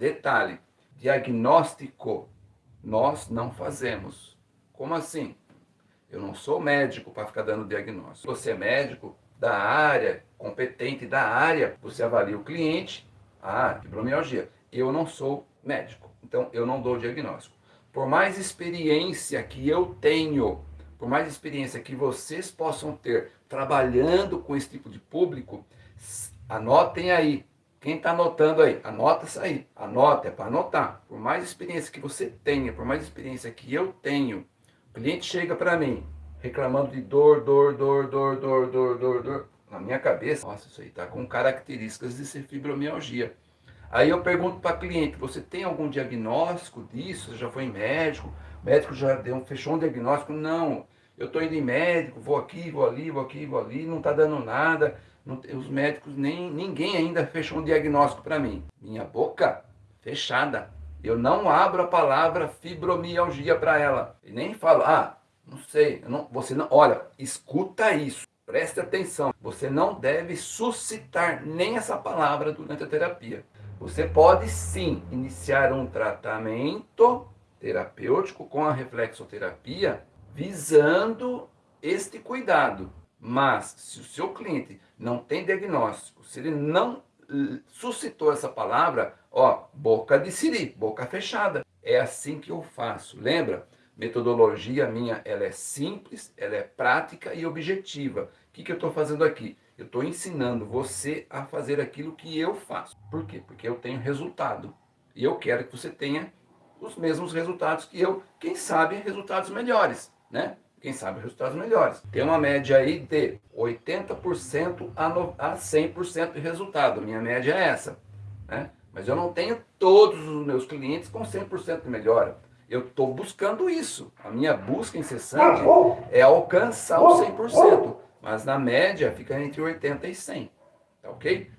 Detalhe, diagnóstico nós não fazemos. Como assim? Eu não sou médico para ficar dando diagnóstico. Você é médico da área, competente da área, você avalia o cliente, ah, fibromialgia. Eu não sou médico, então eu não dou diagnóstico. Por mais experiência que eu tenho, por mais experiência que vocês possam ter trabalhando com esse tipo de público, anotem aí. Quem está anotando aí, anota isso aí. Anota, é para anotar. Por mais experiência que você tenha, por mais experiência que eu tenho, o cliente chega para mim reclamando de dor, dor, dor, dor, dor, dor, dor, dor. Na minha cabeça, nossa, isso aí está com características de ser fibromialgia. Aí eu pergunto para cliente, você tem algum diagnóstico disso? Você já foi médico? O médico já deu, fechou um diagnóstico? Não, eu estou indo em médico, vou aqui, vou ali, vou aqui, vou ali, não está dando nada. Não, os médicos, nem ninguém ainda fechou um diagnóstico para mim. Minha boca fechada. Eu não abro a palavra fibromialgia para ela. E nem falo, ah, não sei, não, você não, olha, escuta isso. Preste atenção, você não deve suscitar nem essa palavra durante a terapia. Você pode sim iniciar um tratamento terapêutico com a reflexoterapia visando este cuidado. Mas se o seu cliente não tem diagnóstico, se ele não suscitou essa palavra, ó, boca de siri, boca fechada. É assim que eu faço. Lembra? Metodologia minha, ela é simples, ela é prática e objetiva. O que, que eu estou fazendo aqui? Eu estou ensinando você a fazer aquilo que eu faço. Por quê? Porque eu tenho resultado. E eu quero que você tenha os mesmos resultados que eu. Quem sabe resultados melhores, né? quem sabe resultados melhores. Tem uma média aí de 80% a 100% de resultado. Minha média é essa. Né? Mas eu não tenho todos os meus clientes com 100% de melhora. Eu estou buscando isso. A minha busca incessante é alcançar o 100%. Mas na média fica entre 80% e 100%. Tá ok?